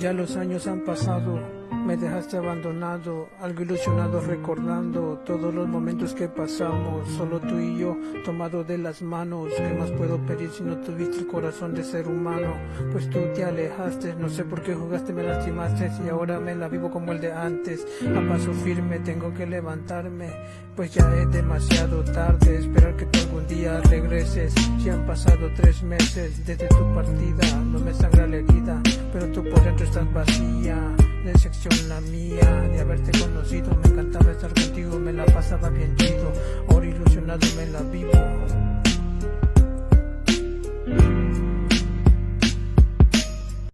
Ya los años han pasado, me dejaste abandonado, algo ilusionado recordando todos los momentos que pasamos, solo tú y yo, tomado de las manos. ¿Qué más puedo pedir si no tuviste el corazón de ser humano? Pues tú te alejaste, no sé por qué jugaste, me lastimaste y ahora me la vivo como el de antes. A paso firme tengo que levantarme, pues ya es demasiado tarde. Esperar que tú algún día regreses. Si han pasado tres meses desde tu partida, no me por dentro estás vacía. Decepción la mía de haberte conocido, me encantaba estar contigo, me la pasaba bien chido. Ahora ilusionado me la vivo.